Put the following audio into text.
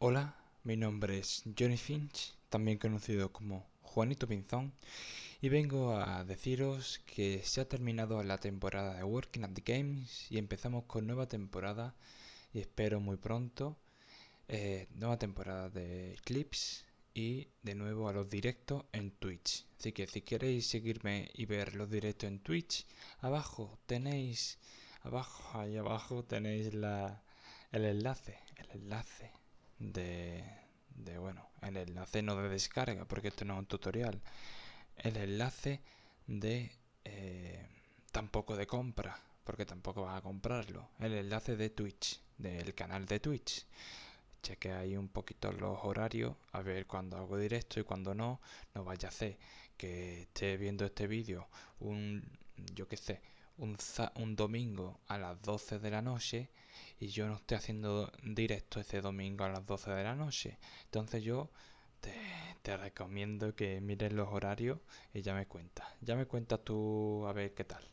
Hola, mi nombre es Johnny Finch, también conocido como Juanito Pinzón, y vengo a deciros que se ha terminado la temporada de Working at the Games y empezamos con nueva temporada y espero muy pronto eh, nueva temporada de clips y de nuevo a los directos en Twitch. Así que si queréis seguirme y ver los directos en Twitch, abajo tenéis, abajo, ahí abajo tenéis la, el enlace, el enlace de, de, bueno, el enlace no de descarga, porque esto no es un tutorial, el enlace de eh, tampoco de compra, porque tampoco vas a comprarlo, el enlace de Twitch, del canal de Twitch. Cheque ahí un poquito los horarios, a ver cuando hago directo y cuando no, no vaya a hacer que esté viendo este vídeo un, yo qué sé, un, un domingo a las 12 de la noche y yo no estoy haciendo directo ese domingo a las 12 de la noche. Entonces yo te, te recomiendo que mires los horarios y ya me cuentas. Ya me cuentas tú a ver qué tal.